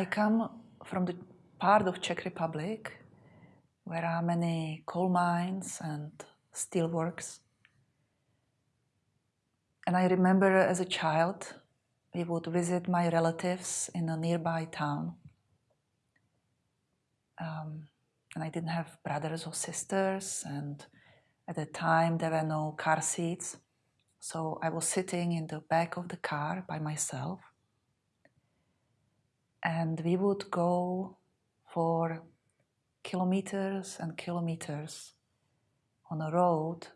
I come from the part of Czech Republic where are many coal mines and steelworks. And I remember as a child, we would visit my relatives in a nearby town. Um, and I didn't have brothers or sisters, and at the time there were no car seats. So I was sitting in the back of the car by myself. And we would go for kilometers and kilometers on a road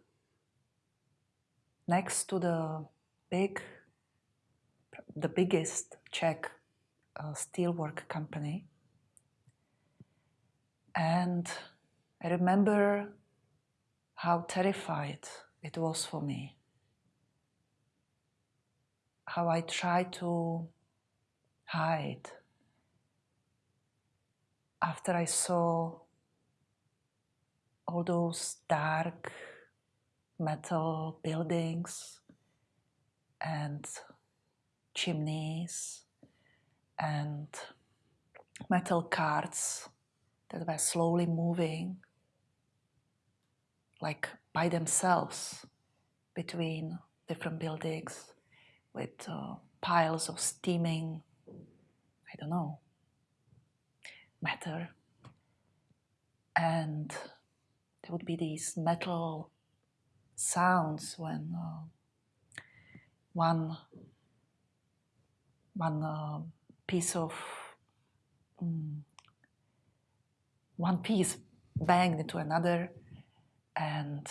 next to the big, the biggest Czech uh, steelwork company. And I remember how terrified it was for me. How I tried to hide after I saw all those dark metal buildings and chimneys and metal carts that were slowly moving like by themselves between different buildings with uh, piles of steaming, I don't know, matter. And there would be these metal sounds when uh, one, one uh, piece of um, one piece banged into another and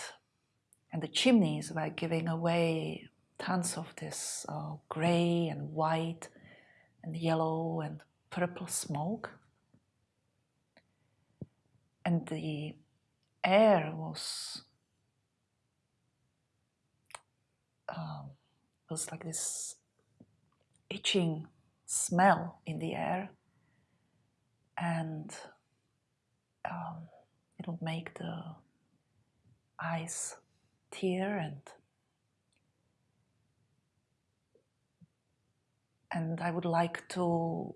and the chimneys were giving away tons of this uh, gray and white and yellow and purple smoke and the air was um, was like this itching smell in the air. And um, it would make the eyes tear and and I would like to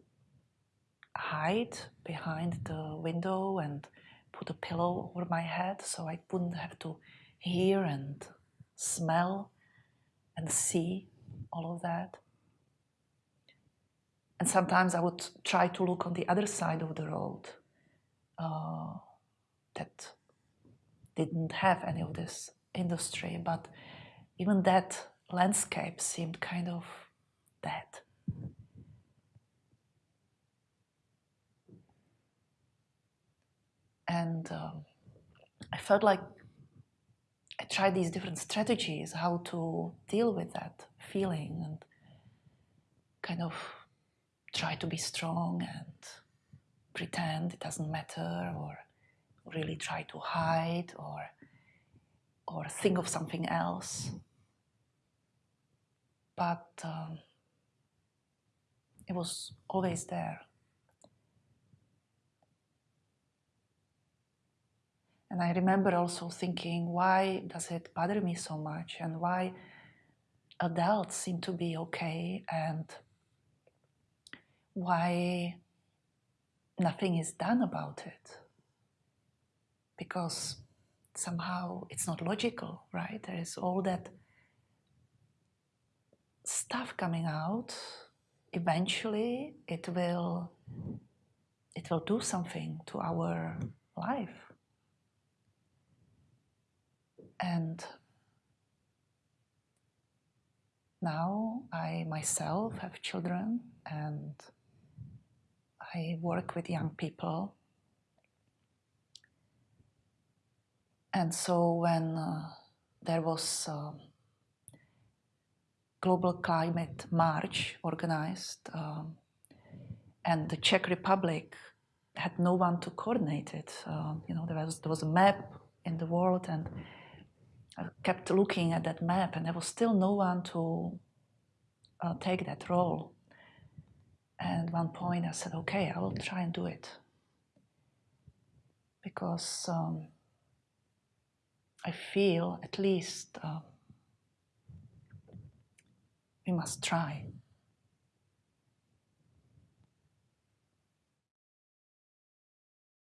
hide behind the window and put a pillow over my head so I wouldn't have to hear and smell and see all of that. And sometimes I would try to look on the other side of the road uh, that didn't have any of this industry, but even that landscape seemed kind of dead. And um, I felt like I tried these different strategies how to deal with that feeling and kind of try to be strong and pretend it doesn't matter or really try to hide or or think of something else. But um, it was always there and I remember also thinking why does it bother me so much and why adults seem to be okay and why nothing is done about it because somehow it's not logical, right? There is all that stuff coming out. Eventually, it will it will do something to our life. And now I myself have children and I work with young people. And so when uh, there was a global climate march organized um, and the Czech Republic had no one to coordinate it. Uh, you know, there was, there was a map in the world and I kept looking at that map and there was still no one to uh, take that role. And at one point I said, okay, I will try and do it. Because um, I feel at least uh, we must try.